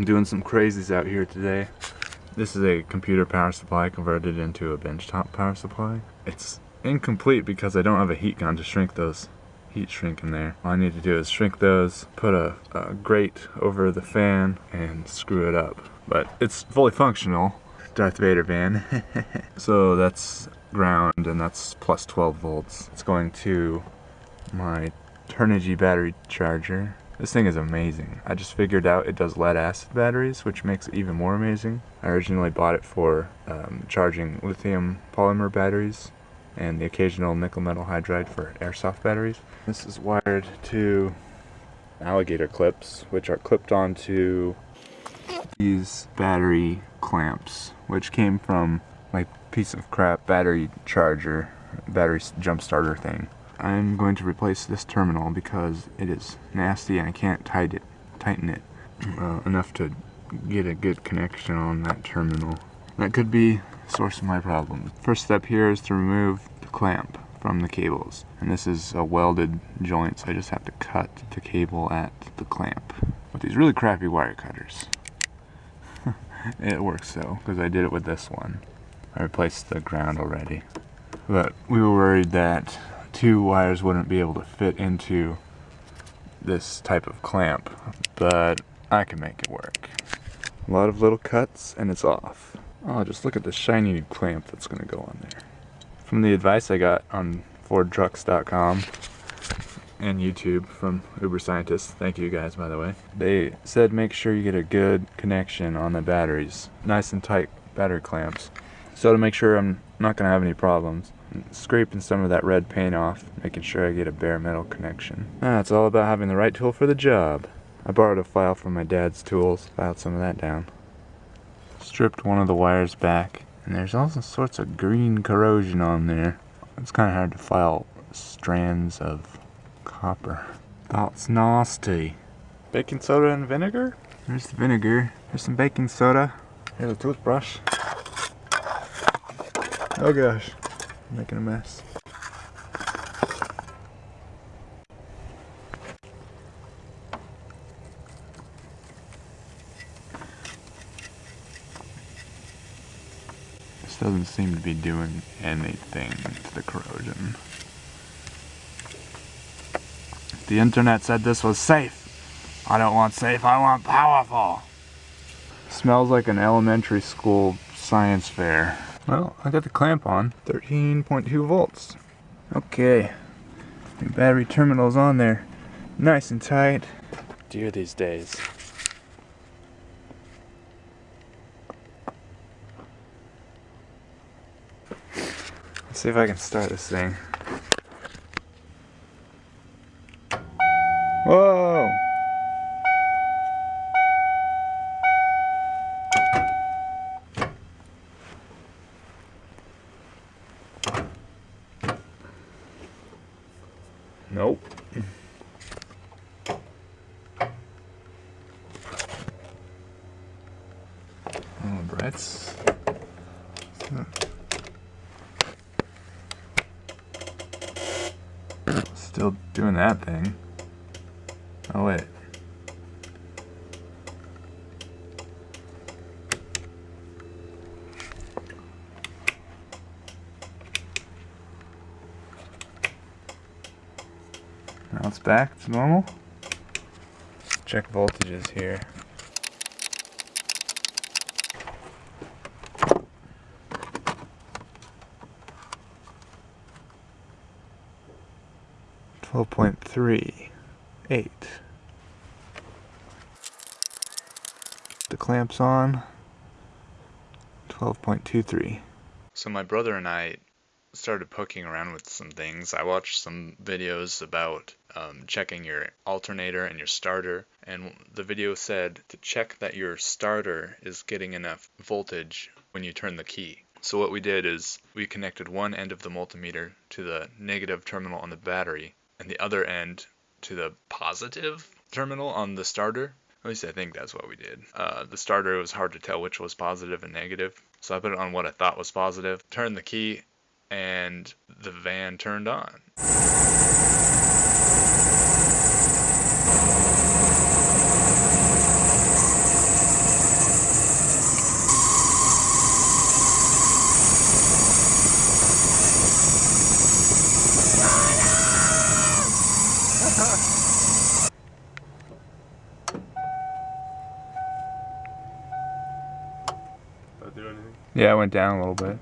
I'm doing some crazies out here today. This is a computer power supply converted into a benchtop power supply. It's incomplete because I don't have a heat gun to shrink those heat shrink in there. All I need to do is shrink those, put a, a grate over the fan, and screw it up. But it's fully functional. Darth Vader van. so that's ground and that's plus 12 volts. It's going to my Turnigy battery charger. This thing is amazing. I just figured out it does lead acid batteries, which makes it even more amazing. I originally bought it for um, charging lithium polymer batteries and the occasional nickel metal hydride for airsoft batteries. This is wired to alligator clips, which are clipped onto these battery clamps, which came from my piece of crap battery charger, battery jump starter thing. I'm going to replace this terminal because it is nasty and I can't tighten it, tighten it uh, enough to get a good connection on that terminal. That could be the source of my problem. First step here is to remove the clamp from the cables. And this is a welded joint, so I just have to cut the cable at the clamp with these really crappy wire cutters. it works though, because I did it with this one. I replaced the ground already. But we were worried that two wires wouldn't be able to fit into this type of clamp, but I can make it work. A lot of little cuts and it's off. Oh, just look at the shiny new clamp that's going to go on there. From the advice I got on FordTrucks.com and YouTube from Uber Scientists, thank you guys by the way, they said make sure you get a good connection on the batteries. Nice and tight battery clamps. So to make sure I'm not going to have any problems, scraping some of that red paint off, making sure I get a bare metal connection. Ah, it's all about having the right tool for the job. I borrowed a file from my dad's tools, filed some of that down. Stripped one of the wires back, and there's all sorts of green corrosion on there. It's kind of hard to file strands of copper. That's nasty. Baking soda and vinegar? There's the vinegar. There's some baking soda. Here's a toothbrush. Oh gosh, I'm making a mess. This doesn't seem to be doing anything to the corrosion. The internet said this was safe. I don't want safe, I want powerful. Smells like an elementary school science fair. Well, I got the clamp on. 13.2 volts. Okay. The battery terminal's on there. Nice and tight. Dear these days. Let's see if I can start this thing. Whoa! Nope. Oh, Brett's. Still doing that thing. Oh, wait. Now it's back to normal. Check voltages here. Twelve point three eight. The clamps on. Twelve point two three. So my brother and I started poking around with some things. I watched some videos about um, checking your alternator and your starter, and the video said to check that your starter is getting enough voltage when you turn the key. So what we did is we connected one end of the multimeter to the negative terminal on the battery and the other end to the positive terminal on the starter. At least I think that's what we did. Uh, the starter was hard to tell which was positive and negative, so I put it on what I thought was positive, turned the key, and the van turned on. Anything? Yeah, it went down a little bit.